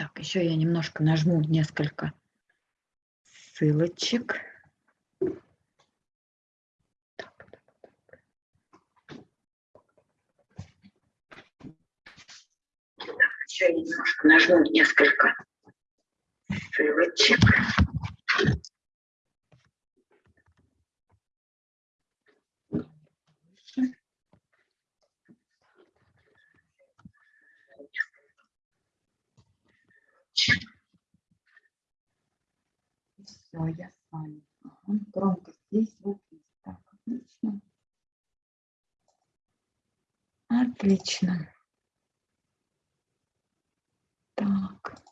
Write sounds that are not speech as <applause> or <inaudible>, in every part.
Так, еще я немножко нажму несколько ссылочек. Еще немножко нажму несколько ссылочек. Все, я с вами. Ага, громко здесь звук есть. Так, отлично. Отлично. Так.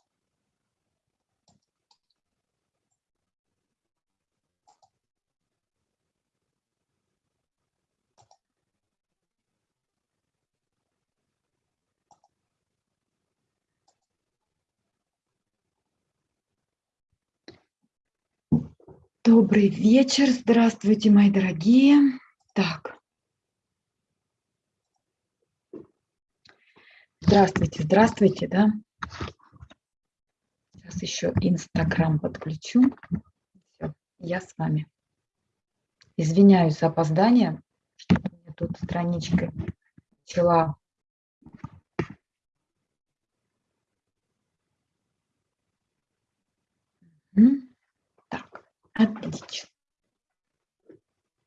Добрый вечер, здравствуйте, мои дорогие. Так. Здравствуйте, здравствуйте, да. Сейчас еще Инстаграм подключу. Все, я с вами. Извиняюсь за опоздание, что меня тут страничка начала Так. Отлично.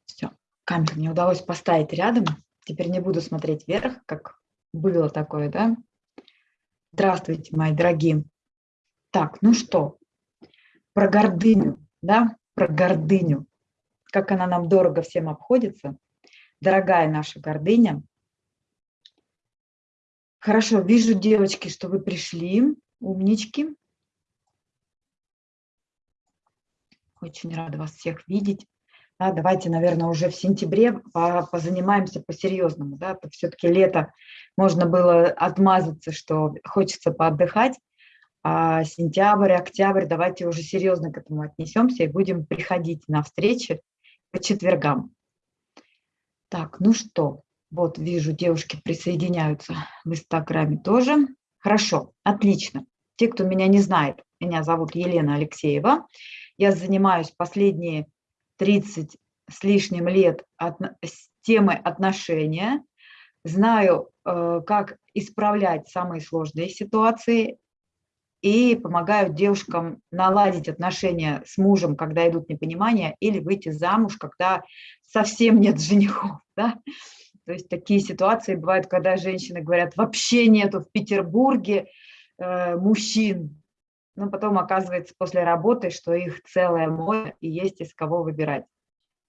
Все, камеру мне удалось поставить рядом. Теперь не буду смотреть вверх, как было такое, да? Здравствуйте, мои дорогие. Так, ну что, про гордыню, да, про гордыню. Как она нам дорого всем обходится. Дорогая наша гордыня. Хорошо, вижу, девочки, что вы пришли, умнички. Очень рада вас всех видеть. Да, давайте, наверное, уже в сентябре позанимаемся по-серьезному. Да? Все-таки лето можно было отмазаться, что хочется поотдыхать. А сентябрь, октябрь, давайте уже серьезно к этому отнесемся и будем приходить на встречи по четвергам. Так, ну что, вот вижу, девушки присоединяются в Инстаграме тоже. Хорошо, отлично. Те, кто меня не знает, меня зовут Елена Алексеева. Я занимаюсь последние 30 с лишним лет от, с темой отношения, знаю, э, как исправлять самые сложные ситуации и помогаю девушкам наладить отношения с мужем, когда идут непонимания, или выйти замуж, когда совсем нет женихов. <laughs> Да? То есть такие ситуации бывают, когда женщины говорят, вообще нету в Петербурге э, мужчин, но потом оказывается после работы, что их целое море и есть из кого выбирать.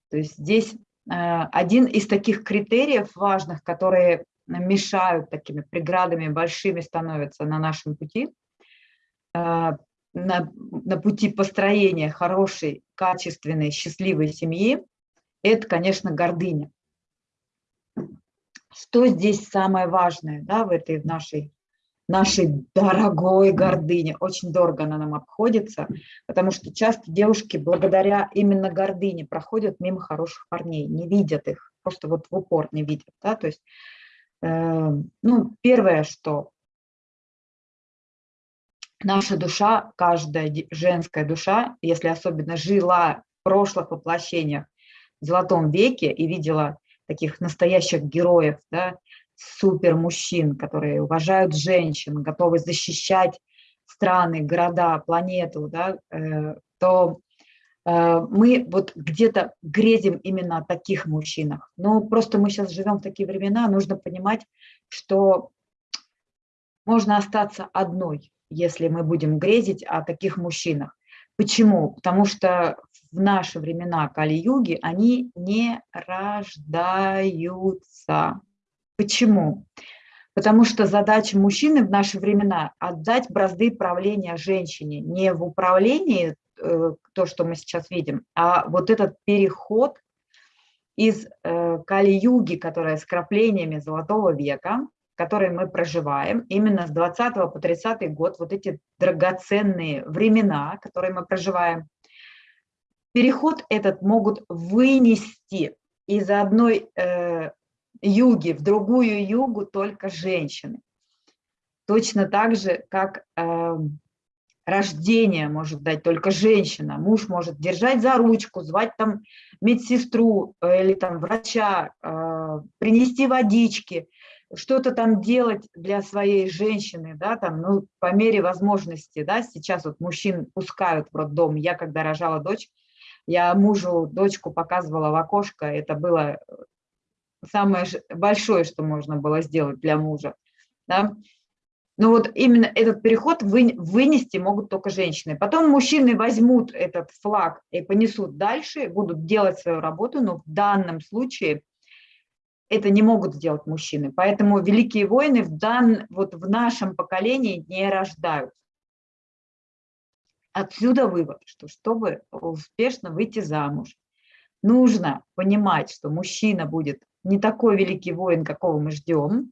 То есть здесь э, один из таких критериев важных, которые мешают такими преградами большими становятся на нашем пути, э, на, на пути построения хорошей, качественной, счастливой семьи, это, конечно, гордыня. Что здесь самое важное да, в этой в нашей нашей дорогой гордыне. Очень дорого она нам обходится, потому что часто девушки благодаря именно гордыне проходят мимо хороших парней, не видят их, просто вот в упор не видят. Да? То есть, э, ну, первое, что наша душа, каждая женская душа, если особенно жила в прошлых воплощениях в золотом веке и видела таких настоящих героев, да, супер мужчин, которые уважают женщин, готовы защищать страны, города, планету, да, э, то э, мы вот где-то грезим именно о таких мужчинах. Но просто мы сейчас живем в такие времена, нужно понимать, что можно остаться одной, если мы будем грезить о таких мужчинах. Почему? Потому что в наши времена Кали-юги они не рождаются. Почему? Потому что задача мужчины в наши времена – отдать бразды правления женщине. Не в управлении, э, то, что мы сейчас видим, а вот этот переход из э, Кали-юги, которая с краплениями Золотого века, который мы проживаем, именно с 20 по 30 год, вот эти драгоценные времена, которые мы проживаем, переход этот могут вынести из одной э, юги, в другую югу только женщины. Точно так же, как э, рождения может дать только женщина. Муж может держать за ручку, звать там медсестру э, или там врача, э, принести водички, что-то там делать для своей женщины, да, там, ну, по мере возможности, да, сейчас вот мужчин пускают в роддом. Я, когда рожала дочь, я мужу дочку показывала в окошко, это было самое большое, что можно было сделать для мужа, да. Но вот именно этот переход вы, вынести могут только женщины. Потом мужчины возьмут этот флаг и понесут дальше, будут делать свою работу, но в данном случае это не могут сделать мужчины. Поэтому великие войны в, дан, вот в нашем поколении не рождаются. Отсюда вывод, что чтобы успешно выйти замуж, нужно понимать, что мужчина будет не такой великий воин, какого мы ждем,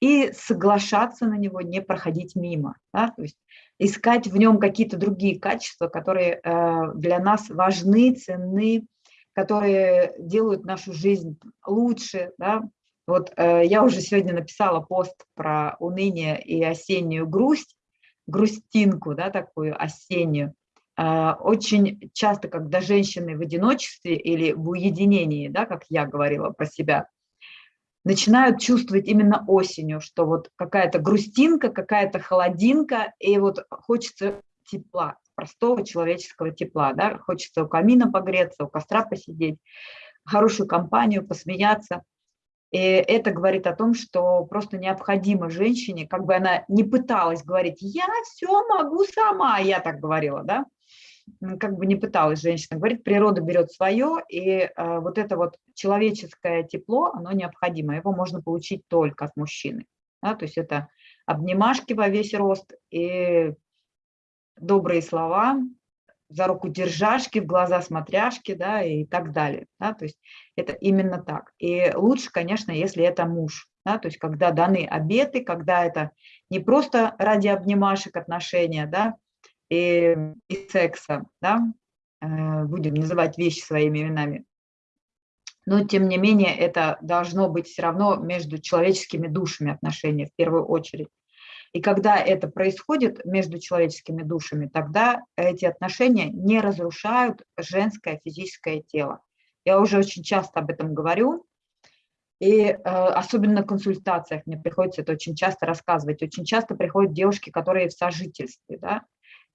и соглашаться на него, не проходить мимо. Да? То есть искать в нем какие-то другие качества, которые э, для нас важны, ценны, которые делают нашу жизнь лучше. Да? Вот э, я уже сегодня написала пост про уныние и осеннюю грусть, грустинку, да, такую осеннюю. Э, очень часто, когда женщины в одиночестве или в уединении, да, как я говорила про себя, начинают чувствовать именно осенью, что вот какая-то грустинка, какая-то холодинка, и вот хочется тепла, простого человеческого тепла, да, хочется у камина погреться, у костра посидеть, хорошую компанию, посмеяться. И это говорит о том, что просто необходимо женщине, как бы она не пыталась говорить, я все могу сама, я так говорила, да, как бы не пыталась женщина говорить, природа берет свое, и э, вот это вот человеческое тепло, оно необходимо, его можно получить только от мужчины. Да, то есть это обнимашки во весь рост и добрые слова, за руку держашки, в глаза смотряшки, да, и так далее. Да, то есть это именно так. И лучше, конечно, если это муж, да, то есть когда даны обеты, когда это не просто ради обнимашек отношения, да, и, и секса, да, э, будем называть вещи своими именами, но тем не менее это должно быть все равно между человеческими душами отношения в первую очередь. И когда это происходит между человеческими душами, тогда эти отношения не разрушают женское физическое тело. Я уже очень часто об этом говорю, и э, особенно на консультациях мне приходится это очень часто рассказывать. Очень часто приходят девушки, которые в сожительстве, да,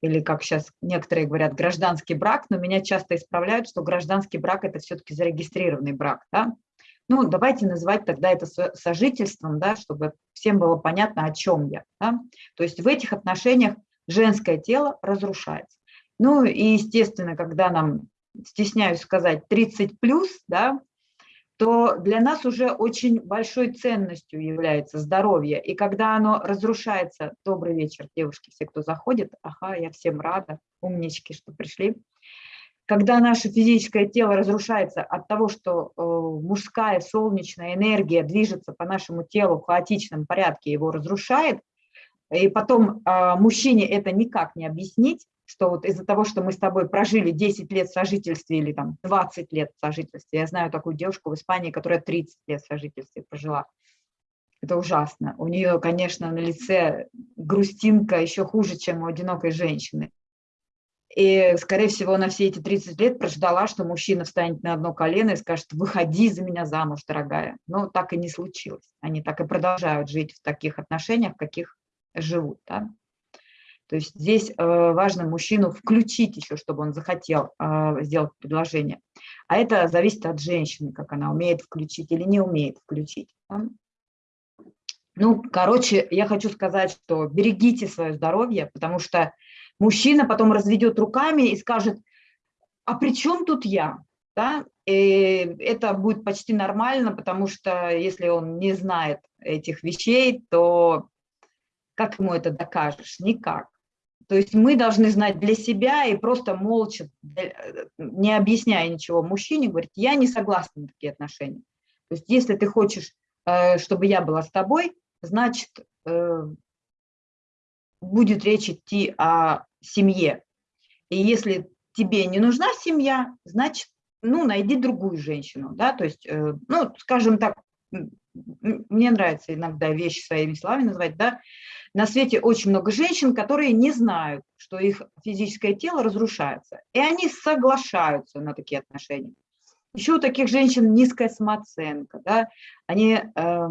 или, как сейчас некоторые говорят, гражданский брак, но меня часто исправляют, что гражданский брак – это все-таки зарегистрированный брак. Да? Ну, давайте называть тогда это сожительством, да, чтобы всем было понятно, о чем я. Да? То есть в этих отношениях женское тело разрушается. Ну и, естественно, когда нам, стесняюсь сказать, 30 плюс, да, то для нас уже очень большой ценностью является здоровье. И когда оно разрушается, добрый вечер, девушки, все, кто заходит, ага, я всем рада, умнички, что пришли когда наше физическое тело разрушается от того, что э, мужская солнечная энергия движется по нашему телу в хаотичном порядке, его разрушает, и потом э, мужчине это никак не объяснить, что вот из-за того, что мы с тобой прожили 10 лет в сожительстве или там 20 лет в сожительстве, я знаю такую девушку в Испании, которая 30 лет в сожительстве прожила, это ужасно. У нее, конечно, на лице грустинка еще хуже, чем у одинокой женщины. И, скорее всего, на все эти 30 лет прождала, что мужчина встанет на одно колено и скажет, выходи за меня замуж, дорогая. Но так и не случилось. Они так и продолжают жить в таких отношениях, в каких живут. Да? То есть здесь э, важно мужчину включить еще, чтобы он захотел э, сделать предложение. А это зависит от женщины, как она умеет включить или не умеет включить. Ну, короче, я хочу сказать, что берегите свое здоровье, потому что мужчина потом разведет руками и скажет, а при чем тут я? Да? И это будет почти нормально, потому что если он не знает этих вещей, то как ему это докажешь? Никак. То есть мы должны знать для себя и просто молча, не объясняя ничего мужчине, говорить, я не согласна на такие отношения. То есть если ты хочешь, э, чтобы я была с тобой, значит, э, будет речь идти о семье. И если тебе не нужна семья, значит, ну, найди другую женщину, да, то есть, э, ну, скажем так, мне нравится иногда вещи своими словами называть, да, На свете очень много женщин, которые не знают, что их физическое тело разрушается, и они соглашаются на такие отношения. Еще у таких женщин низкая самооценка, да, они э,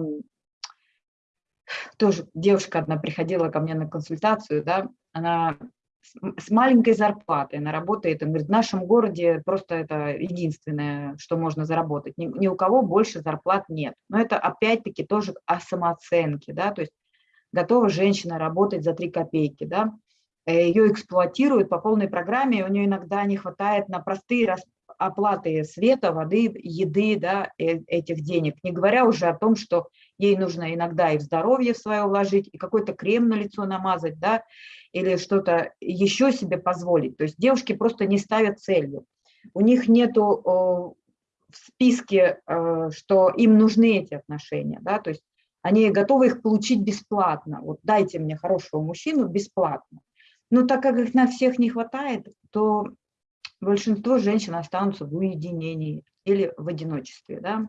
тоже девушка одна приходила ко мне на консультацию, да, она с маленькой зарплатой, она работает, она говорит, в нашем городе просто это единственное, что можно заработать, ни, ни у кого больше зарплат нет. Но это опять-таки тоже о самооценке, да, то есть готова женщина работать за 3 копейки, да, э, ее эксплуатируют по полной программе, у нее иногда не хватает на простые оплаты света, воды, еды, да, э, этих денег, не говоря уже о том, что ей нужно иногда и в здоровье свое вложить, и какой-то крем на лицо намазать, да, или что-то еще себе позволить. То есть девушки просто не ставят целью. У них нету в списке, э, что им нужны эти отношения, да, то есть они готовы их получить бесплатно. Вот дайте мне хорошего мужчину бесплатно. Но так как их на всех не хватает, то большинство женщин останутся в уединении или в одиночестве. Да?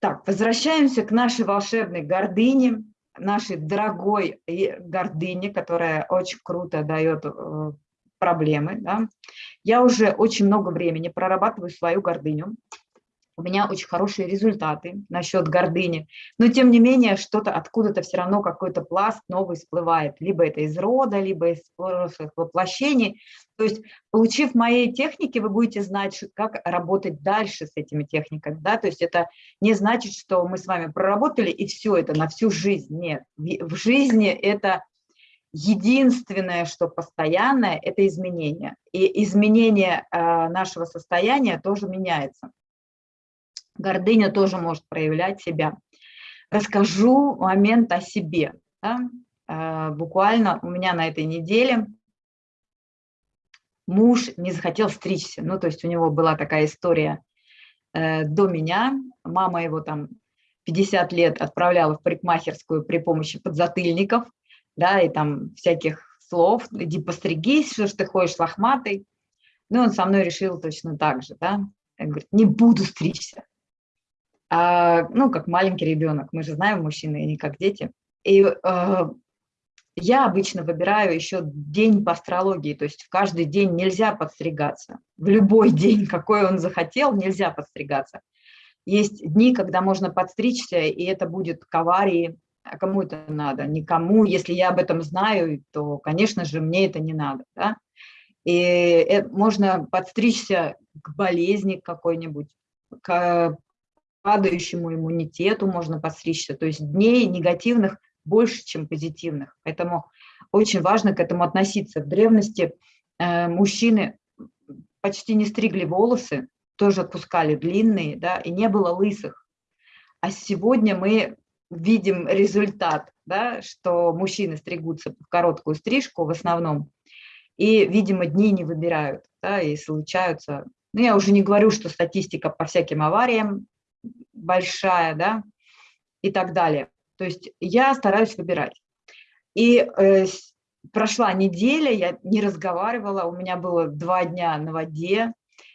Так, возвращаемся к нашей волшебной гордыне, нашей дорогой гордыне, которая очень круто дает э, проблемы. Да? Я уже очень много времени прорабатываю свою гордыню у меня очень хорошие результаты насчет гордыни, но тем не менее что-то откуда-то все равно какой-то пласт новый всплывает, либо это из рода, либо из прошлых воплощений. То есть, получив мои техники, вы будете знать, как работать дальше с этими техниками. Да? То есть это не значит, что мы с вами проработали и все это на всю жизнь. Нет, в жизни это единственное, что постоянное, это изменение. И изменение э, нашего состояния тоже меняется. Гордыня тоже может проявлять себя. Расскажу момент о себе. Да? Э, буквально у меня на этой неделе муж не захотел стричься. Ну, то есть у него была такая история э, до меня. Мама его там 50 лет отправляла в парикмахерскую при помощи подзатыльников, да, и там всяких слов, иди постригись, что ж ты ходишь лохматый. Ну, он со мной решил точно так же, да. Он говорит, не буду стричься а, ну, как маленький ребенок, мы же знаем, мужчины, не как дети. И а, я обычно выбираю еще день по астрологии, то есть в каждый день нельзя подстригаться. В любой <laughs> день, какой он захотел, нельзя подстригаться. Есть дни, когда можно подстричься, и это будет к аварии, а кому это надо? Никому. Если я об этом знаю, то, конечно же, мне это не надо. Да? И это, можно подстричься к болезни какой-нибудь, к падающему иммунитету можно подстричься, то есть дней негативных больше, чем позитивных. Поэтому очень важно к этому относиться. В древности э, мужчины почти не стригли волосы, тоже отпускали длинные, да, и не было лысых. А сегодня мы видим результат, да, что мужчины стригутся в короткую стрижку в основном, и, видимо, дни не выбирают, да, и случаются. Ну, я уже не говорю, что статистика по всяким авариям большая, да, и так далее. То есть я стараюсь выбирать. И э, прошла неделя, я не разговаривала, у меня было два дня на воде.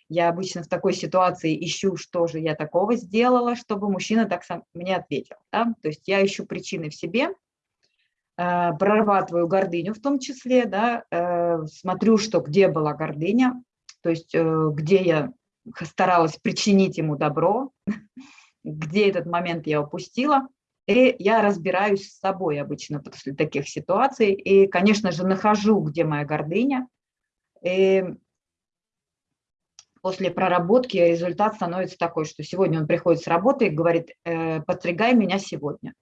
Я обычно в такой ситуации ищу, что же я такого сделала, чтобы мужчина так сам мне ответил. Да? То есть я ищу причины в себе, э, прорабатываю гордыню в том числе, да, э, смотрю, что где была гордыня, то есть э, где я старалась причинить ему добро, где этот момент я упустила, и я разбираюсь с собой обычно после таких ситуаций, и, конечно же, нахожу, где моя гордыня, и после проработки результат становится такой, что сегодня он приходит с работы и говорит, э, подстригай меня сегодня.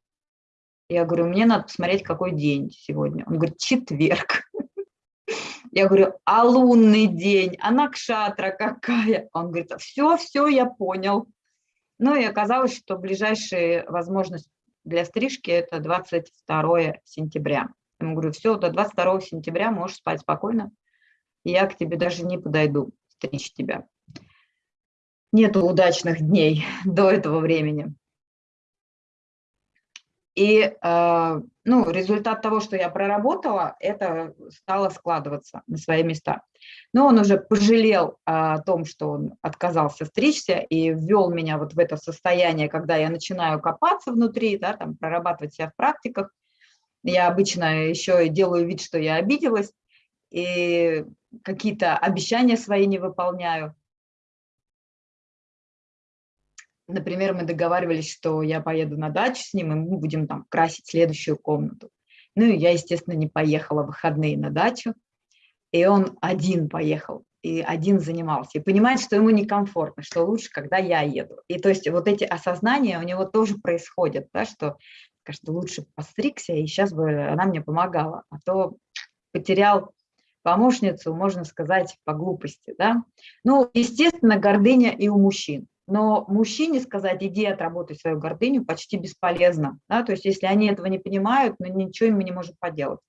Я говорю, мне надо посмотреть, какой день сегодня. Он говорит, четверг. Я говорю, а лунный день, а накшатра какая? Он говорит, все, все, я понял. Ну и оказалось, что ближайшая возможность для стрижки – это 22 сентября. Я ему говорю, все, до 22 сентября можешь спать спокойно, я к тебе даже не подойду стричь тебя. Нету удачных дней <laughs> до этого времени. И э, ну, результат того, что я проработала, это стало складываться на свои места. Но он уже пожалел о том, что он отказался стричься и ввел меня вот в это состояние, когда я начинаю копаться внутри, да, там, прорабатывать себя в практиках. Я обычно еще делаю вид, что я обиделась, и какие-то обещания свои не выполняю. Например, мы договаривались, что я поеду на дачу с ним, и мы будем там красить следующую комнату. Ну и я, естественно, не поехала в выходные на дачу, и он один поехал, и один занимался, и понимает, что ему некомфортно, что лучше, когда я еду. И то есть вот эти осознания у него тоже происходят, да, что, что лучше постригся, и сейчас бы она мне помогала, а то потерял помощницу, можно сказать, по глупости. Да? Ну, естественно, гордыня и у мужчин. Но мужчине сказать, иди отработай свою гордыню, почти бесполезно. Да? То есть если они этого не понимают, ну, ничего мы не можем поделать.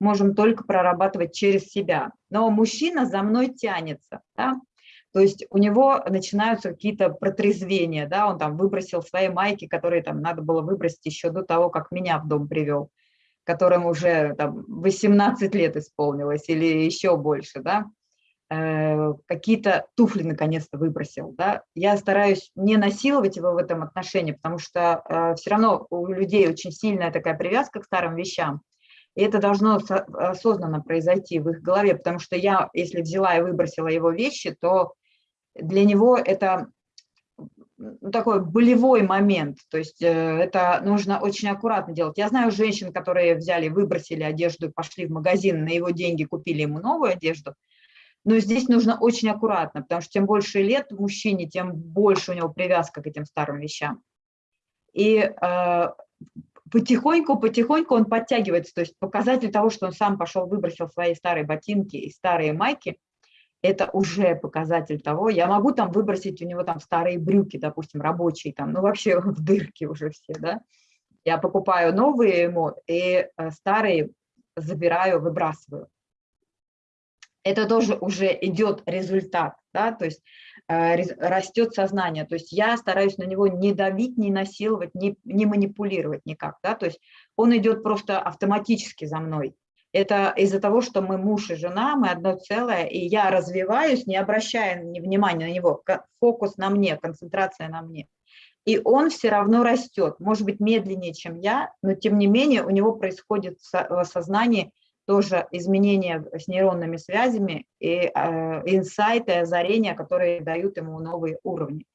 Можем только прорабатывать через себя. Но мужчина за мной тянется. Да? То есть у него начинаются какие-то протрезвения, да, он там выбросил свои майки, которые там надо было выбросить еще до того, как меня в дом привел, которым уже там 18 лет исполнилось или еще больше, да, какие-то туфли наконец-то выбросил. Да? Я стараюсь не насиловать его в этом отношении, потому что э, все равно у людей очень сильная такая привязка к старым вещам, и это должно осознанно произойти в их голове, потому что я, если взяла и выбросила его вещи, то для него это ну, такой болевой момент, то есть э, это нужно очень аккуратно делать. Я знаю женщин, которые взяли, выбросили одежду, пошли в магазин, на его деньги купили ему новую одежду, но здесь нужно очень аккуратно, потому что чем больше лет мужчине, тем больше у него привязка к этим старым вещам. И э, потихоньку, потихоньку он подтягивается. То есть показатель того, что он сам пошел, выбросил свои старые ботинки и старые майки, это уже показатель того. Я могу там выбросить у него там старые брюки, допустим, рабочие, там, ну вообще <laughs> в дырки уже все, да. Я покупаю новые ему и э, старые забираю, выбрасываю это тоже уже идет результат, да, то есть э, растет сознание, то есть я стараюсь на него не давить, не насиловать, не, не манипулировать никак, да, то есть он идет просто автоматически за мной. Это из-за того, что мы муж и жена, мы одно целое, и я развиваюсь, не обращая внимания на него, фокус на мне, концентрация на мне. И он все равно растет, может быть, медленнее, чем я, но тем не менее у него происходит в сознании тоже изменения с нейронными связями и э, инсайты, озарения, которые дают ему новые уровни.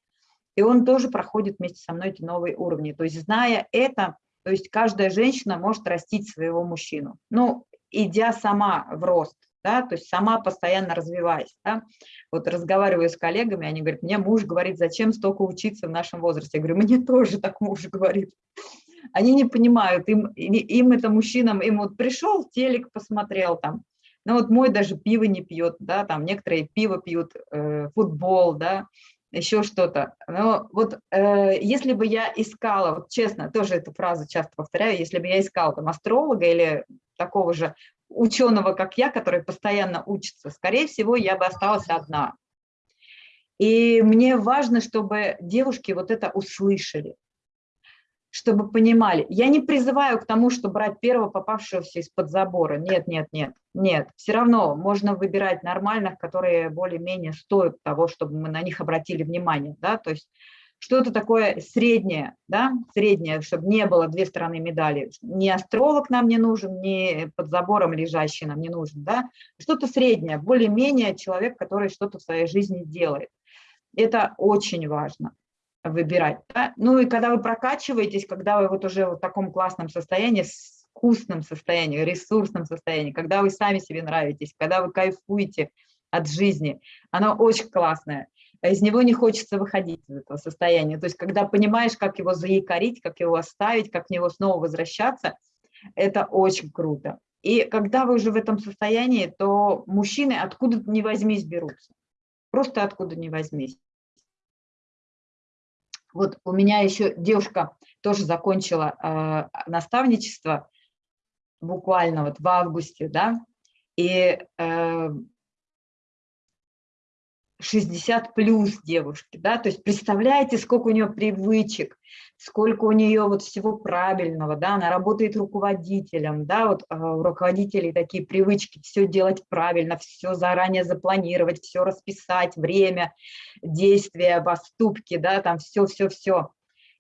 И он тоже проходит вместе со мной эти новые уровни. То есть зная это, то есть каждая женщина может растить своего мужчину. Ну, идя сама в рост, да, то есть сама постоянно развиваясь. Да. Вот разговариваю с коллегами, они говорят, мне муж говорит, зачем столько учиться в нашем возрасте? Я говорю, мне тоже так муж говорит они не понимают, им, им это мужчинам, им вот пришел, телек посмотрел там, ну вот мой даже пиво не пьет, да, там некоторые пиво пьют, э, футбол, да, еще что-то. Но вот э, если бы я искала, вот честно, тоже эту фразу часто повторяю, если бы я искала там астролога или такого же ученого, как я, который постоянно учится, скорее всего, я бы осталась одна. И мне важно, чтобы девушки вот это услышали, чтобы понимали. Я не призываю к тому, что брать первого попавшегося из-под забора. Нет, нет, нет, нет. Все равно можно выбирать нормальных, которые более-менее стоят того, чтобы мы на них обратили внимание. Да? То есть что-то такое среднее, да? среднее, чтобы не было две стороны медали. Ни астролог нам не нужен, ни под забором лежащий нам не нужен. Да? Что-то среднее, более-менее человек, который что-то в своей жизни делает. Это очень важно выбирать. Да? Ну и когда вы прокачиваетесь, когда вы вот уже в таком классном состоянии, вкусном состоянии, ресурсном состоянии, когда вы сами себе нравитесь, когда вы кайфуете от жизни, оно очень классное. Из него не хочется выходить из этого состояния. То есть когда понимаешь, как его заякорить, как его оставить, как в него снова возвращаться, это очень круто. И когда вы уже в этом состоянии, то мужчины откуда ни возьмись берутся. Просто откуда ни возьмись. Вот у меня еще девушка тоже закончила э, наставничество буквально вот в августе, да, и э, 60 плюс девушки, да, то есть представляете, сколько у нее привычек, сколько у нее вот всего правильного, да, она работает руководителем, да, вот э, у руководителей такие привычки, все делать правильно, все заранее запланировать, все расписать, время, действия, поступки, да, там все-все-все.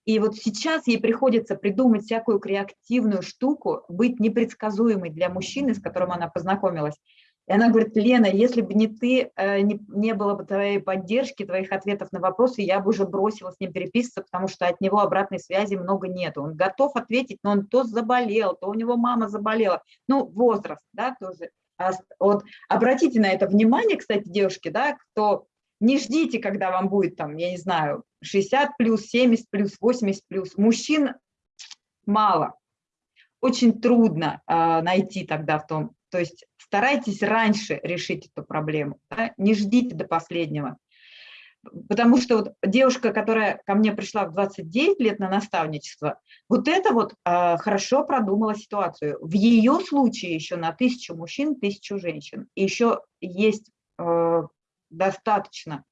И вот сейчас ей приходится придумать всякую креативную штуку, быть непредсказуемой для мужчины, с которым она познакомилась. И она говорит, Лена, если бы не ты, э, не, не было бы твоей поддержки, твоих ответов на вопросы, я бы уже бросила с ним переписываться, потому что от него обратной связи много нет. Он готов ответить, но он то заболел, то у него мама заболела. Ну, возраст, да, тоже. А вот обратите на это внимание, кстати, девушки, да, кто не ждите, когда вам будет там, я не знаю, 60 плюс, 70 плюс, 80 плюс. Мужчин мало. Очень трудно э, найти тогда в том, то есть старайтесь раньше решить эту проблему, да? не ждите до последнего. Потому что вот девушка, которая ко мне пришла в 29 лет на наставничество, вот это вот э, хорошо продумала ситуацию. В ее случае еще на тысячу мужчин, тысячу женщин. И еще есть э, достаточно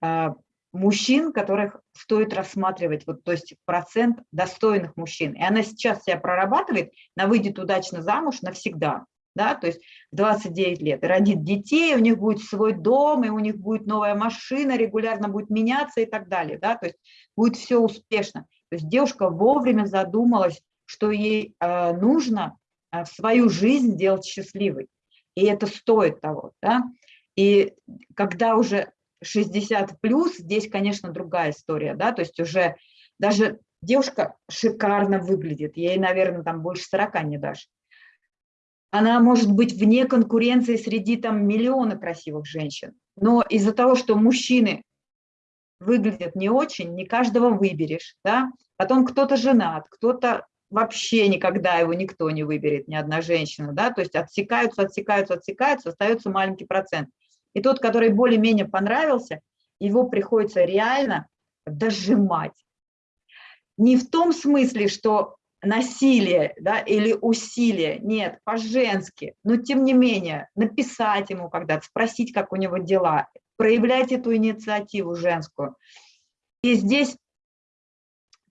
э, мужчин, которых стоит рассматривать, вот, то есть процент достойных мужчин. И она сейчас себя прорабатывает, она выйдет удачно замуж навсегда да, то есть 29 лет, и родит детей, у них будет свой дом, и у них будет новая машина, регулярно будет меняться и так далее, да, то есть будет все успешно. То есть девушка вовремя задумалась, что ей э, нужно э, свою жизнь делать счастливой, и это стоит того, да, и когда уже 60 плюс, здесь, конечно, другая история, да, то есть уже даже девушка шикарно выглядит, ей, наверное, там больше 40 не дашь, она может быть вне конкуренции среди там миллиона красивых женщин. Но из-за того, что мужчины выглядят не очень, не каждого выберешь, да? Потом кто-то женат, кто-то вообще никогда его никто не выберет, ни одна женщина, да, то есть отсекаются, отсекаются, отсекаются, остается маленький процент. И тот, который более-менее понравился, его приходится реально дожимать. Не в том смысле, что насилие да, или усилие, нет, по-женски, но тем не менее написать ему когда-то, спросить, как у него дела, проявлять эту инициативу женскую. И здесь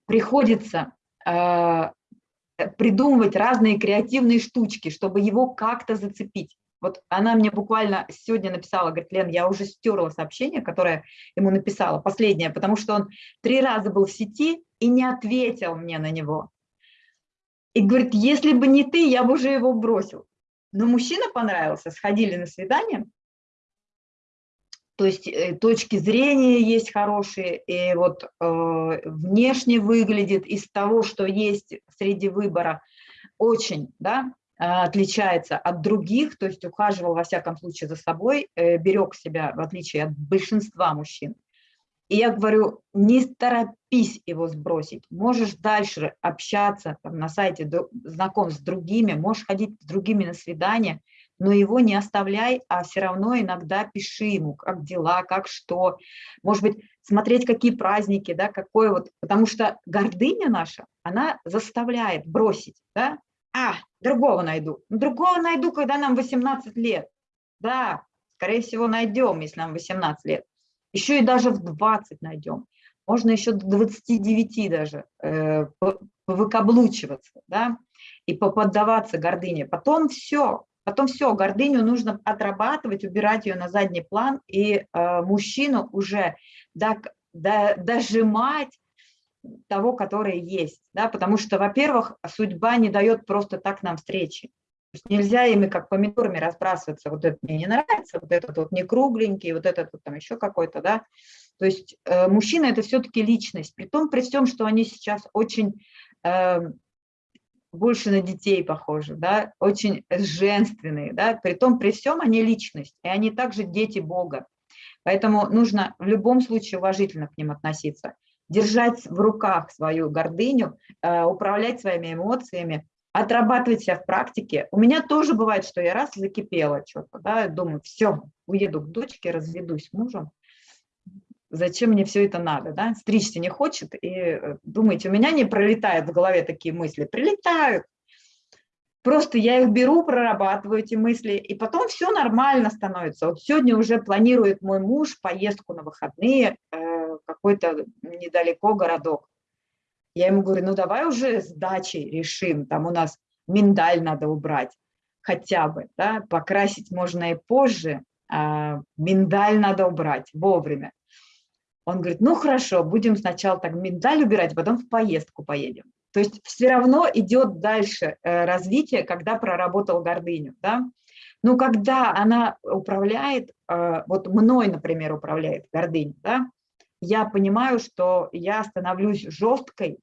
приходится э, придумывать разные креативные штучки, чтобы его как-то зацепить. Вот она мне буквально сегодня написала, говорит, Лен, я уже стерла сообщение, которое ему написала, последнее, потому что он три раза был в сети и не ответил мне на него. И говорит, если бы не ты, я бы уже его бросил. Но мужчина понравился, сходили на свидание. То есть э, точки зрения есть хорошие, и вот э, внешне выглядит из того, что есть среди выбора, очень да, отличается от других, то есть ухаживал во всяком случае за собой, э, берег себя в отличие от большинства мужчин. И я говорю, не торопись его сбросить, можешь дальше общаться там, на сайте, знаком с другими, можешь ходить с другими на свидания, но его не оставляй, а все равно иногда пиши ему, как дела, как что, может быть, смотреть, какие праздники, да, какое вот, потому что гордыня наша, она заставляет бросить, да, а, другого найду, другого найду, когда нам 18 лет, да, скорее всего, найдем, если нам 18 лет, еще и даже в 20 найдем. Можно еще до 29 даже э, выкаблучиваться, да, и поподдаваться гордыне. Потом все, потом все, гордыню нужно отрабатывать, убирать ее на задний план, и э, мужчину уже до, до, дожимать того, который есть, да, потому что, во-первых, судьба не дает просто так нам встречи. Есть нельзя ими как помидорами разбрасываться, вот это мне не нравится, вот этот вот не кругленький, вот этот вот там еще какой-то, да. То есть э, мужчина – это все-таки личность, при том, при всем, что они сейчас очень э, больше на детей похожи, да, очень женственные, да, при том, при всем они личность, и они также дети Бога. Поэтому нужно в любом случае уважительно к ним относиться, держать в руках свою гордыню, э, управлять своими эмоциями, отрабатывать себя в практике. У меня тоже бывает, что я раз закипела что-то, да, думаю, все, уеду к дочке, разведусь с мужем, зачем мне все это надо, да, стричься не хочет, и э, думаете, у меня не пролетают в голове такие мысли, прилетают, просто я их беру, прорабатываю эти мысли, и потом все нормально становится. Вот сегодня уже планирует мой муж поездку на выходные, э, какой-то недалеко городок, я ему говорю, ну давай уже с дачей решим, там у нас миндаль надо убрать хотя бы, да, покрасить можно и позже, а миндаль надо убрать вовремя. Он говорит, ну хорошо, будем сначала так миндаль убирать, потом в поездку поедем. То есть все равно идет дальше э, развитие, когда проработал гордыню. Да? Но когда она управляет, э, вот мной, например, управляет гордыня, да, я понимаю, что я становлюсь жесткой,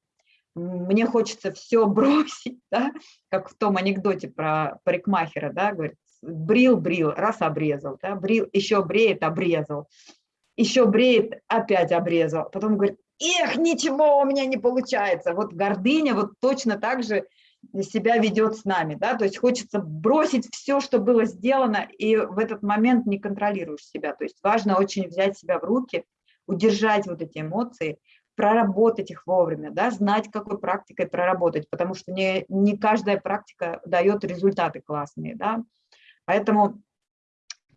мне хочется все <laughs> бросить, да, как в том анекдоте про парикмахера, да, говорит, брил, брил, раз обрезал, да, брил, еще бреет, обрезал, еще бреет, опять обрезал, потом говорит, эх, ничего у меня не получается. Вот гордыня вот точно так же себя ведет с нами, да, то есть хочется бросить все, что было сделано, и в этот момент не контролируешь себя, то есть важно очень взять себя в руки, удержать вот эти эмоции, проработать их вовремя, да, знать, какой практикой проработать, потому что не, не каждая практика дает результаты классные, да, поэтому,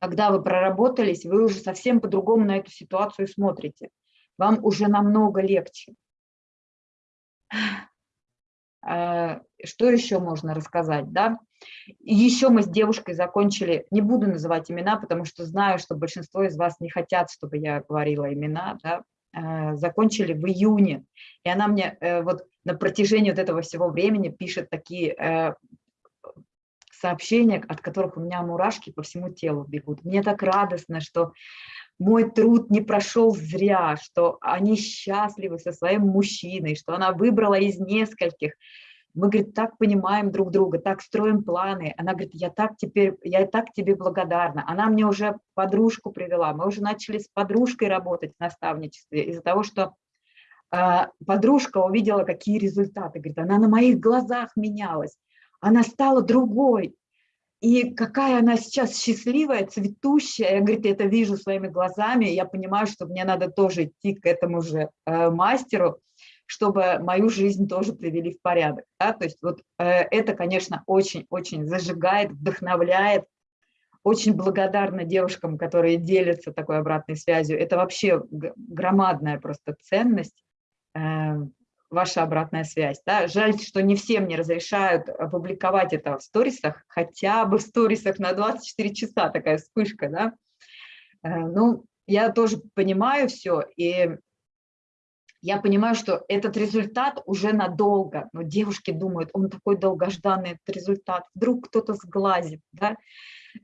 когда вы проработались, вы уже совсем по-другому на эту ситуацию смотрите, вам уже намного легче. Что еще можно рассказать, да? Еще мы с девушкой закончили, не буду называть имена, потому что знаю, что большинство из вас не хотят, чтобы я говорила имена, да? А, закончили в июне, и она мне э, вот на протяжении вот этого всего времени пишет такие э, сообщения, от которых у меня мурашки по всему телу бегут. Мне так радостно, что мой труд не прошел зря, что они счастливы со своим мужчиной, что она выбрала из нескольких. Мы, говорит, так понимаем друг друга, так строим планы. Она говорит, я так теперь, я так тебе благодарна. Она мне уже подружку привела. Мы уже начали с подружкой работать в наставничестве из-за того, что э, подружка увидела, какие результаты. Говорит, она на моих глазах менялась. Она стала другой. И какая она сейчас счастливая, цветущая. Я, говорит, это вижу своими глазами. Я понимаю, что мне надо тоже идти к этому же э, мастеру, чтобы мою жизнь тоже привели в порядок. Да? То есть вот э, это, конечно, очень-очень зажигает, вдохновляет. Очень благодарна девушкам, которые делятся такой обратной связью. Это вообще громадная просто ценность. Э, ваша обратная связь. Да? Жаль, что не всем не разрешают опубликовать это в сторисах, хотя бы в сторисах на 24 часа такая вспышка. Да? Э, ну, я тоже понимаю все, и я понимаю, что этот результат уже надолго, но девушки думают, он такой долгожданный этот результат, вдруг кто-то сглазит, да,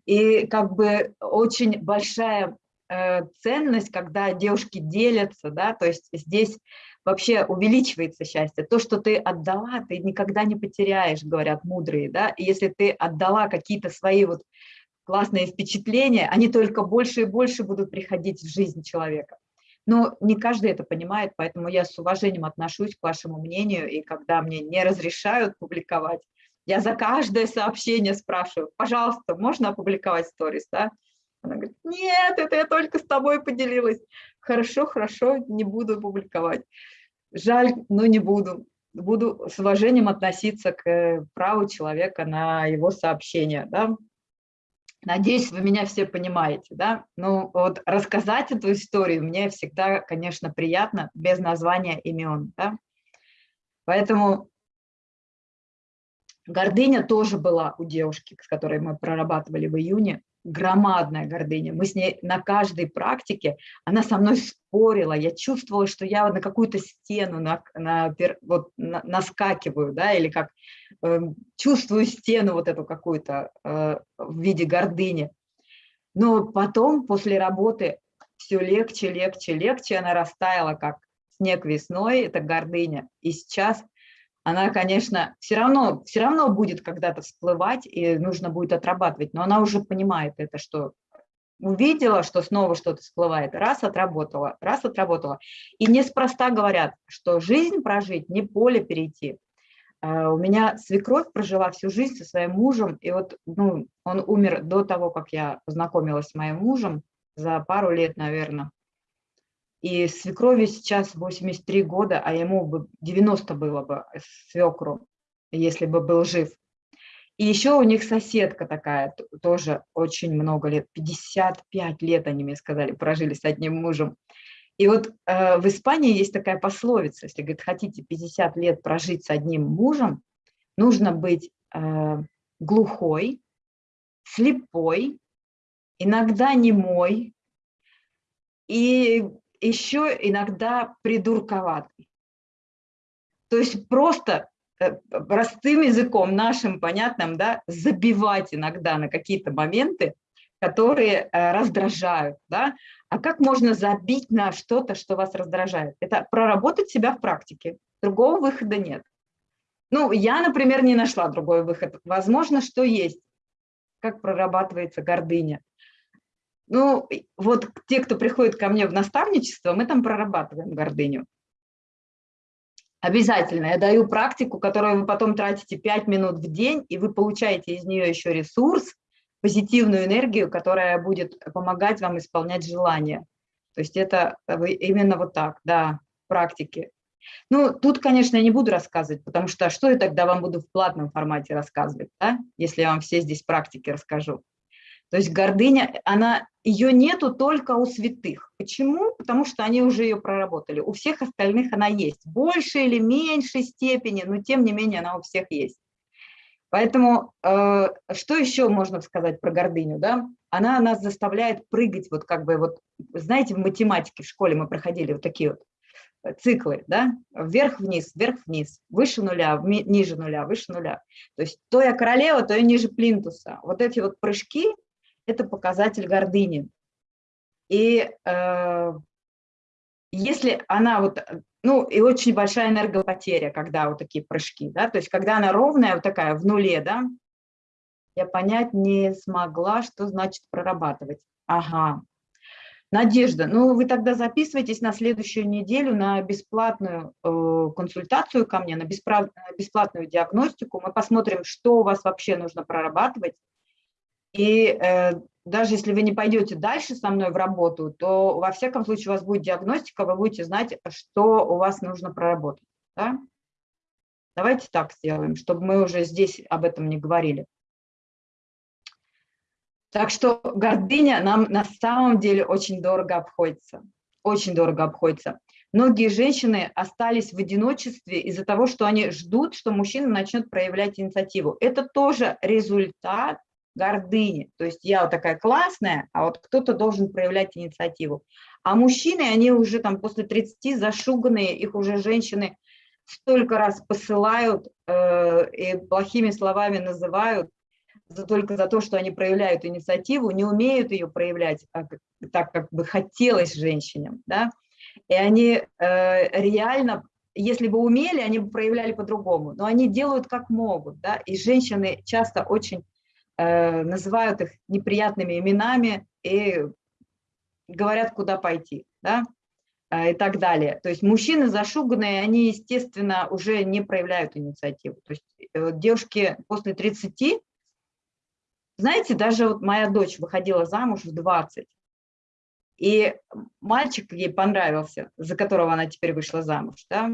и как бы очень большая э, ценность, когда девушки делятся, да, то есть здесь вообще увеличивается счастье. То, что ты отдала, ты никогда не потеряешь, говорят мудрые, да, и если ты отдала какие-то свои вот классные впечатления, они только больше и больше будут приходить в жизнь человека. Но не каждый это понимает, поэтому я с уважением отношусь к вашему мнению, и когда мне не разрешают публиковать, я за каждое сообщение спрашиваю, пожалуйста, можно опубликовать сторис, да? Она говорит, нет, это я только с тобой поделилась. Хорошо, хорошо, не буду публиковать. Жаль, но не буду. Буду с уважением относиться к э, праву человека на его сообщение. Да? Надеюсь, вы меня все понимаете. Да? Ну, вот рассказать эту историю мне всегда, конечно, приятно, без названия имен. Да? Поэтому гордыня тоже была у девушки, с которой мы прорабатывали в июне громадная гордыня. Мы с ней на каждой практике, она со мной спорила, я чувствовала, что я на какую-то стену на, на, вот, на, наскакиваю, да, или как э, чувствую стену вот эту какую-то э, в виде гордыни. Но потом, после работы, все легче, легче, легче, она растаяла, как снег весной, это гордыня. И сейчас она, конечно, все равно, все равно будет когда-то всплывать, и нужно будет отрабатывать, но она уже понимает это, что увидела, что снова что-то всплывает, раз отработала, раз отработала. И неспроста говорят, что жизнь прожить, не поле перейти. А, у меня свекровь прожила всю жизнь со своим мужем, и вот ну, он умер до того, как я познакомилась с моим мужем, за пару лет, наверное. И свекрови сейчас 83 года, а ему бы 90 было бы свекру, если бы был жив. И еще у них соседка такая, тоже очень много лет, 55 лет, они мне сказали, прожили с одним мужем. И вот э, в Испании есть такая пословица, если, говорит, хотите 50 лет прожить с одним мужем, нужно быть э, глухой, слепой, иногда немой, и еще иногда придурковатый. То есть просто э, простым языком нашим понятным, да, забивать иногда на какие-то моменты, которые э, раздражают, да. А как можно забить на что-то, что вас раздражает? Это проработать себя в практике. Другого выхода нет. Ну, я, например, не нашла другой выход. Возможно, что есть. Как прорабатывается гордыня. Ну, вот те, кто приходит ко мне в наставничество, мы там прорабатываем гордыню. Обязательно. Я даю практику, которую вы потом тратите 5 минут в день, и вы получаете из нее еще ресурс, позитивную энергию, которая будет помогать вам исполнять желания. То есть это именно вот так, да, практики. Ну, тут, конечно, я не буду рассказывать, потому что что я тогда вам буду в платном формате рассказывать, да, если я вам все здесь практики расскажу. То есть гордыня, она, ее нету только у святых. Почему? Потому что они уже ее проработали. У всех остальных она есть. В большей или меньшей степени, но тем не менее она у всех есть. Поэтому э, что еще можно сказать про гордыню? Да? Она нас заставляет прыгать, вот как бы, вот, знаете, в математике в школе мы проходили вот такие вот э, циклы, да, вверх-вниз, вверх-вниз, выше нуля, ниже нуля, выше нуля. То есть то я королева, то я ниже плинтуса. Вот эти вот прыжки – это показатель гордыни. И э, если она вот ну, и очень большая энергопотеря, когда вот такие прыжки, да, то есть когда она ровная, вот такая, в нуле, да, я понять не смогла, что значит прорабатывать. Ага. Надежда, ну вы тогда записывайтесь на следующую неделю на бесплатную э, консультацию ко мне, на бесплатную диагностику. Мы посмотрим, что у вас вообще нужно прорабатывать. И э, даже если вы не пойдете дальше со мной в работу, то во всяком случае у вас будет диагностика, вы будете знать, что у вас нужно проработать. Да? Давайте так сделаем, чтобы мы уже здесь об этом не говорили. Так что гордыня нам на самом деле очень дорого обходится. Очень дорого обходится. Многие женщины остались в одиночестве из-за того, что они ждут, что мужчина начнет проявлять инициативу. Это тоже результат гордыни. То есть я вот такая классная, а вот кто-то должен проявлять инициативу. А мужчины, они уже там после 30 зашуганные, их уже женщины столько раз посылают э, и плохими словами называют, за, только за то, что они проявляют инициативу, не умеют ее проявлять а, так, как бы хотелось женщинам. Да? И они э, реально, если бы умели, они бы проявляли по-другому, но они делают как могут. Да? И женщины часто очень Э, называют их неприятными именами и говорят, куда пойти, да, э, и так далее. То есть мужчины зашуганные, они, естественно, уже не проявляют инициативу. То есть э, девушки после 30, знаете, даже вот моя дочь выходила замуж в 20, и мальчик ей понравился, за которого она теперь вышла замуж, да,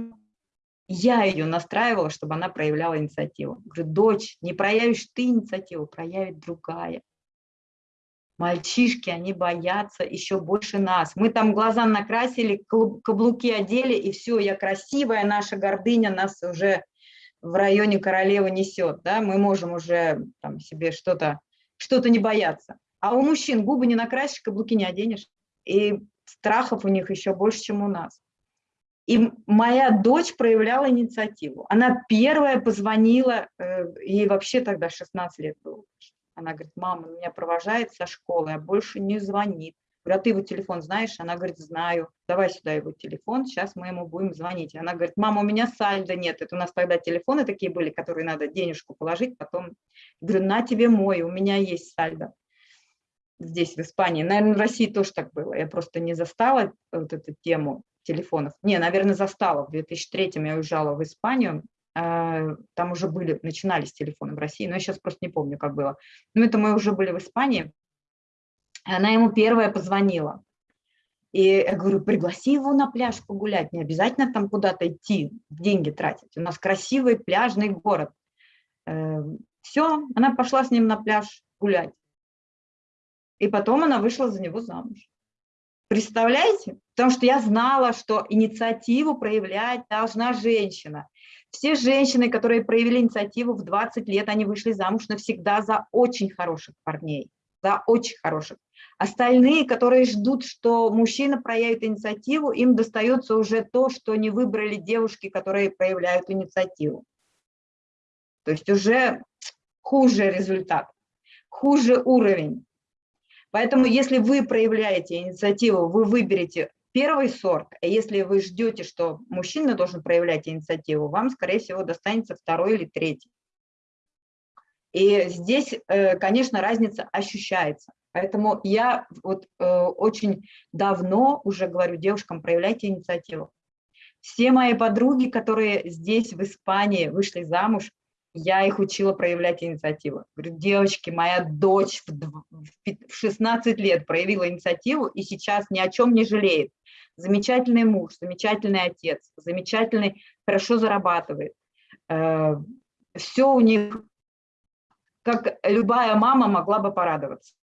я ее настраивала, чтобы она проявляла инициативу. Говорю, дочь, не проявишь ты инициативу, проявит другая. Мальчишки, они боятся еще больше нас. Мы там глаза накрасили, каблуки одели, и все, я красивая, наша гордыня нас уже в районе королевы несет. Да? Мы можем уже там, себе что-то что, -то, не бояться. А у мужчин губы не накрасишь, каблуки не оденешь. И страхов у них еще больше, чем у нас. И моя дочь проявляла инициативу. Она первая позвонила, э, ей вообще тогда 16 лет было. Она говорит, мама, меня провожает со школы, а больше не звонит. Говорю, а ты его телефон знаешь? Она говорит, знаю. Давай сюда его телефон, сейчас мы ему будем звонить. Она говорит, мама, у меня сальда нет. Это у нас тогда телефоны такие были, которые надо денежку положить, потом. Говорю, на тебе мой, у меня есть сальдо. Здесь, в Испании. Наверное, в России тоже так было. Я просто не застала вот эту тему телефонов. Не, наверное, застала. В 2003 я уезжала в Испанию, а, там уже были, начинались телефоны в России, но я сейчас просто не помню, как было. Но это мы уже были в Испании. Она ему первая позвонила. И я говорю, пригласи его на пляж погулять, не обязательно там куда-то идти, деньги тратить. У нас красивый пляжный город. Эм, Все, она пошла с ним на пляж гулять. И потом она вышла за него замуж. Представляете? Потому что я знала, что инициативу проявлять должна женщина. Все женщины, которые проявили инициативу в 20 лет, они вышли замуж навсегда за очень хороших парней. да, очень хороших. Остальные, которые ждут, что мужчина проявит инициативу, им достается уже то, что не выбрали девушки, которые проявляют инициативу. То есть уже хуже результат, хуже уровень. Поэтому если вы проявляете инициативу, вы выберете первый сорт, а если вы ждете, что мужчина должен проявлять инициативу, вам, скорее всего, достанется второй или третий. И здесь, э, конечно, разница ощущается. Поэтому я вот э, очень давно уже говорю девушкам, проявляйте инициативу. Все мои подруги, которые здесь, в Испании, вышли замуж, я их учила проявлять инициативу. Говорю, девочки, моя дочь в 16 лет проявила инициативу и сейчас ни о чем не жалеет. Замечательный муж, замечательный отец, замечательный, хорошо зарабатывает. Э, Все у них, как любая мама могла бы порадоваться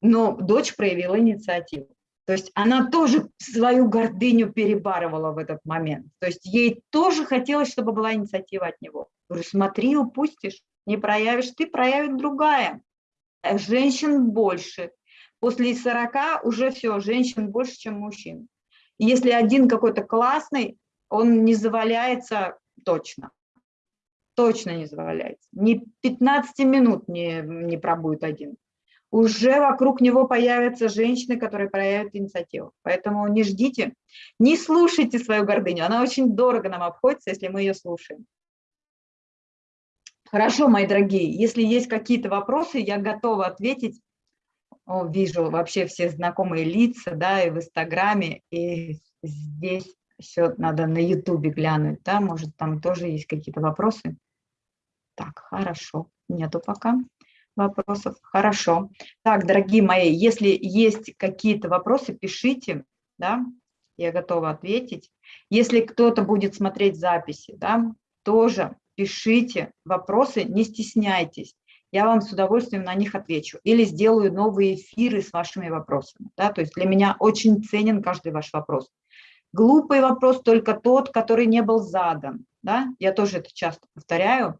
но дочь проявила инициативу. То есть она тоже свою гордыню перебарывала в этот момент. То есть ей тоже хотелось, чтобы была инициатива от него. Говорю, смотри, упустишь, не проявишь, ты проявит другая. Э, женщин больше. После 40 уже все, женщин больше, чем мужчин. если один какой-то классный, он не заваляется точно. Точно не заваляется. Ни 15 минут не, не пробует один уже вокруг него появятся женщины, которые проявят инициативу. Поэтому не ждите, не слушайте свою гордыню. Она очень дорого нам обходится, если мы ее слушаем. Хорошо, мои дорогие, если есть какие-то вопросы, я готова ответить. О, вижу вообще все знакомые лица, да, и в Инстаграме, и здесь все надо на Ютубе глянуть, да, может, там тоже есть какие-то вопросы. Так, хорошо, нету пока вопросов. Хорошо. Так, дорогие мои, если есть какие-то вопросы, пишите, да, я готова ответить. Если кто-то будет смотреть записи, да, тоже пишите вопросы, не стесняйтесь. Я вам с удовольствием на них отвечу. Или сделаю новые эфиры с вашими вопросами. Да? То есть для меня очень ценен каждый ваш вопрос. Глупый вопрос только тот, который не был задан. Да? Я тоже это часто повторяю.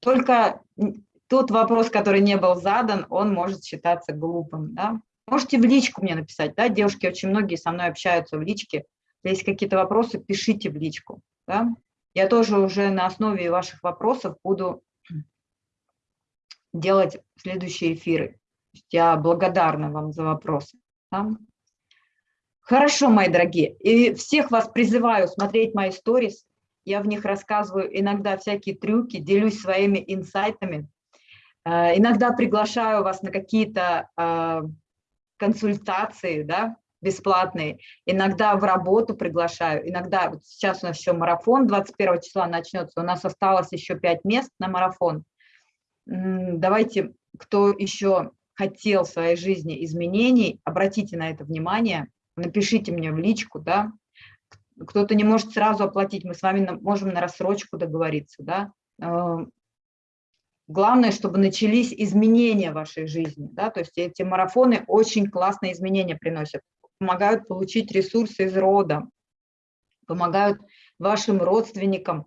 Только тот вопрос, который не был задан, он может считаться глупым. Да? Можете в личку мне написать, да, девушки очень многие со мной общаются в личке. Если есть какие-то вопросы, пишите в личку. Да? Я тоже уже на основе ваших вопросов буду делать следующие эфиры. Я благодарна вам за вопросы. Да? Хорошо, мои дорогие. И всех вас призываю смотреть мои сторис. Я в них рассказываю иногда всякие трюки, делюсь своими инсайтами. Э, иногда приглашаю вас на какие-то э, консультации, да, бесплатные, иногда в работу приглашаю, иногда, вот сейчас у нас еще марафон 21 числа начнется, у нас осталось еще 5 мест на марафон. Давайте, кто еще хотел в своей жизни изменений, обратите на это внимание, напишите мне в личку, да, кто-то не может сразу оплатить, мы с вами можем на рассрочку договориться, да, э, Главное, чтобы начались изменения в вашей жизни. Да? То есть эти марафоны очень классные изменения приносят, помогают получить ресурсы из рода, помогают вашим родственникам.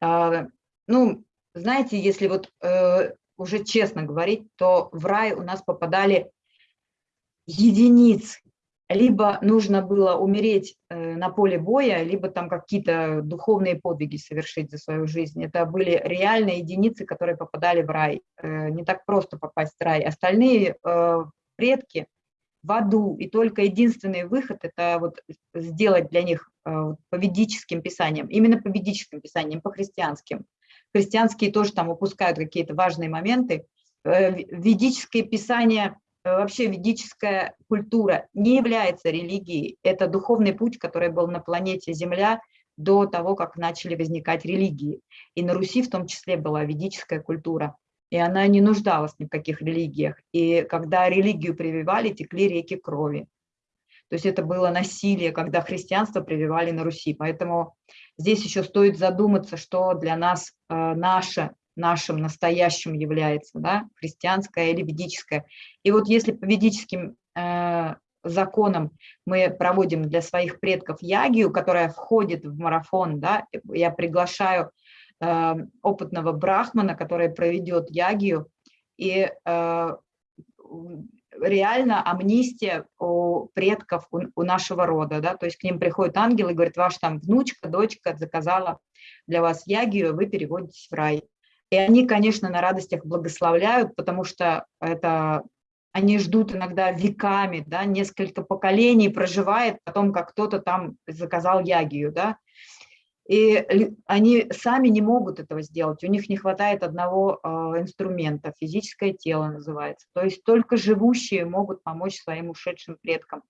А, ну, знаете, если вот э, уже честно говорить, то в рай у нас попадали единицы, либо нужно было умереть э, на поле боя, либо там какие-то духовные подвиги совершить за свою жизнь. Это были реальные единицы, которые попадали в рай. Э, не так просто попасть в рай. Остальные э, предки в аду, и только единственный выход – это вот сделать для них по ведическим писаниям, именно по ведическим писаниям, по христианским. Христианские тоже там упускают какие-то важные моменты. Ведические писания Э, вообще ведическая культура не является религией. Это духовный путь, который был на планете Земля до того, как начали возникать религии. И на Руси в том числе была ведическая культура. И она не нуждалась ни в каких религиях. И когда религию прививали, текли реки крови. То есть это было насилие, когда христианство прививали на Руси. Поэтому здесь еще стоит задуматься, что для нас э, наше нашим настоящим является, да, христианское или ведическое. И вот если по ведическим э, законам мы проводим для своих предков ягию, которая входит в марафон, да, я приглашаю э, опытного брахмана, который проведет ягию, и э, реально амнистия у предков, у, у нашего рода, да, то есть к ним приходит ангел и говорит, ваш там внучка, дочка заказала для вас ягию, вы переводитесь в рай. И они, конечно, на радостях благословляют, потому что это они ждут иногда веками, да, несколько поколений проживает о том, как кто-то там заказал ягию, да, и они сами не могут этого сделать, у них не хватает одного э, инструмента, физическое тело называется. То есть только живущие могут помочь своим ушедшим предкам.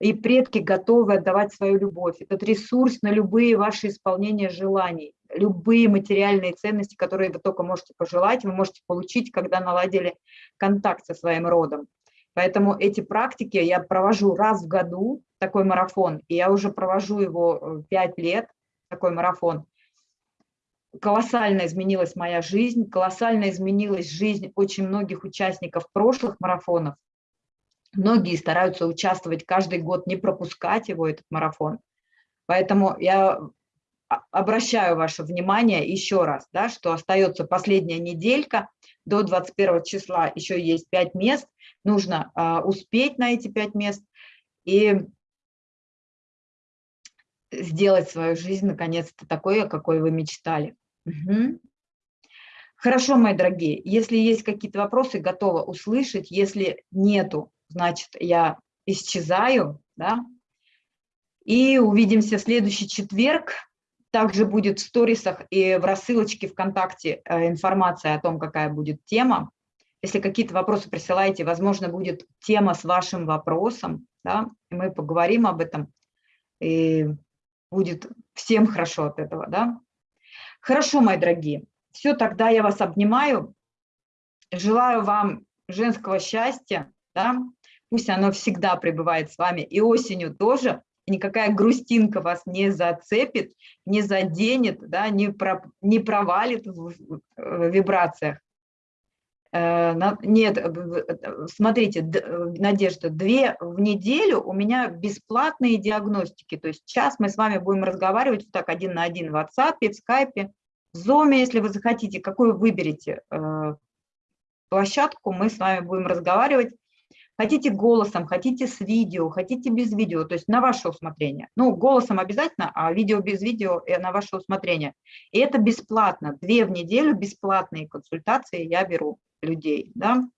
И предки готовы отдавать свою любовь, этот ресурс на любые ваши исполнения желаний, любые материальные ценности, которые вы только можете пожелать, вы можете получить, когда наладили контакт со своим родом. Поэтому эти практики я провожу раз в году, такой марафон, и я уже провожу его 5 э, лет, такой марафон. Колоссально изменилась моя жизнь, колоссально изменилась жизнь очень многих участников прошлых марафонов. Многие стараются участвовать каждый год, не пропускать его, этот марафон. Поэтому я обращаю ваше внимание еще раз, да, что остается последняя неделька, до 21 числа еще есть 5 мест, нужно а, успеть на эти 5 мест, и сделать свою жизнь наконец-то такой, какой вы мечтали. Угу. Хорошо, мои дорогие, если есть какие-то вопросы, готова услышать. Если нету, значит, я исчезаю, да, и увидимся в следующий четверг. Также будет в сторисах и в рассылочке ВКонтакте э, информация о том, какая будет тема. Если какие-то вопросы присылаете, возможно, будет тема с вашим вопросом, да, и мы поговорим об этом. И будет всем хорошо от этого, да? Хорошо, мои дорогие, все, тогда я вас обнимаю, желаю вам женского счастья, да? пусть оно всегда пребывает с вами, и осенью тоже, и никакая грустинка вас не зацепит, не заденет, да? не, про, не провалит в, вибрациях. Э, нет, смотрите, Надежда, две в неделю у меня бесплатные диагностики, то есть сейчас мы с вами будем разговаривать вот так один на один в WhatsApp, в Skype, в Zoom, если вы захотите, какую выберете э, площадку, мы с вами будем разговаривать. Хотите голосом, хотите с видео, хотите без видео, то есть на ваше усмотрение. Ну, голосом обязательно, а видео без видео э, на ваше усмотрение. И это бесплатно, две в неделю бесплатные консультации я беру людей. Да?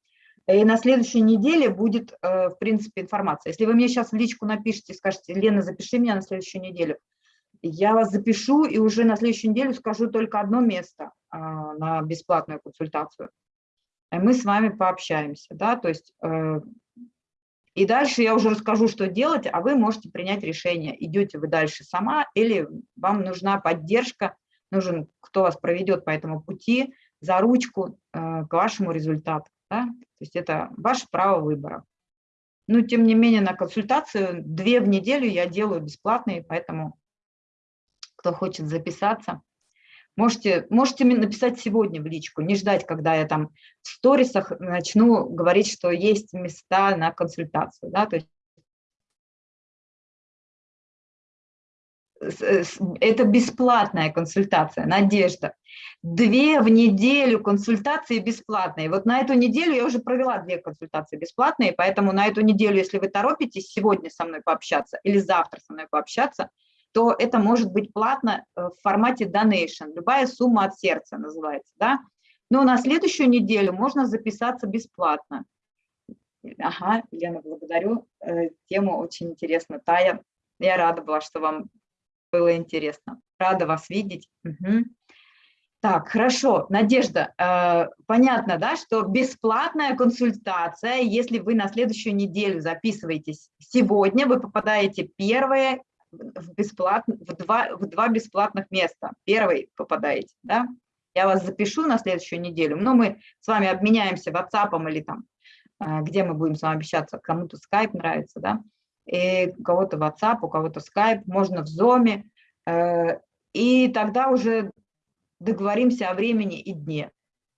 И на следующей неделе будет, э, в принципе, информация. Если вы мне сейчас в личку напишите, скажете, Лена, запиши меня на следующую неделю, я вас запишу и уже на следующую неделю скажу только одно место а, на бесплатную консультацию. Мы с вами пообщаемся, да, то есть э, и дальше я уже расскажу, что делать, а вы можете принять решение, идете вы дальше сама или вам нужна поддержка, нужен кто вас проведет по этому пути, за ручку э, к вашему результату. Да? То есть это ваше право выбора. Но тем не менее на консультацию две в неделю я делаю бесплатные, поэтому кто хочет записаться, можете, можете написать сегодня в личку, не ждать, когда я там в сторисах начну говорить, что есть места на консультацию. Да? То есть это бесплатная консультация, Надежда. Две в неделю консультации бесплатные. Вот на эту неделю я уже провела две консультации бесплатные, поэтому на эту неделю, если вы торопитесь сегодня со мной пообщаться или завтра со мной пообщаться, то это может быть платно э, в формате donation, любая сумма от сердца называется, да. Но на следующую неделю можно записаться бесплатно. Ага, Лена, благодарю, э, тема очень интересна. Тая, я рада была, что вам было интересно. Рада вас видеть. Угу. Так, хорошо. Надежда, э, понятно, да, что бесплатная консультация, если вы на следующую неделю записываетесь сегодня, вы попадаете первое в, бесплатно, в, два, в два бесплатных места. Первый попадаете, да. Я вас запишу на следующую неделю, но мы с вами обменяемся WhatsApp или там, э, где мы будем с вами общаться, кому-то Skype нравится, да и у кого-то WhatsApp, у кого-то Skype, можно в Zoom, э, и тогда уже договоримся о времени и дне.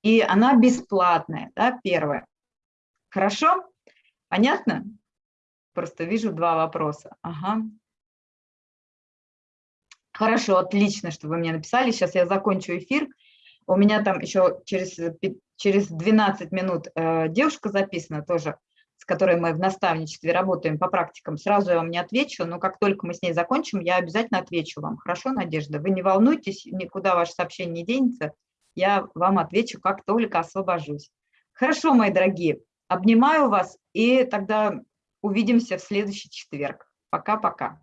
И она бесплатная, да, первая. Хорошо? Понятно? Просто вижу два вопроса. Ага. Хорошо, отлично, что вы мне написали. Сейчас я закончу эфир. У меня там еще через через 12 минут э, девушка записана тоже, с которой мы в наставничестве работаем по практикам. Сразу я вам не отвечу, но как только мы с ней закончим, я обязательно отвечу вам. Хорошо, Надежда? Вы не волнуйтесь, никуда ваше сообщение не денется. Я вам отвечу, как только освобожусь. Хорошо, мои дорогие, обнимаю вас и тогда увидимся в следующий четверг. Пока-пока.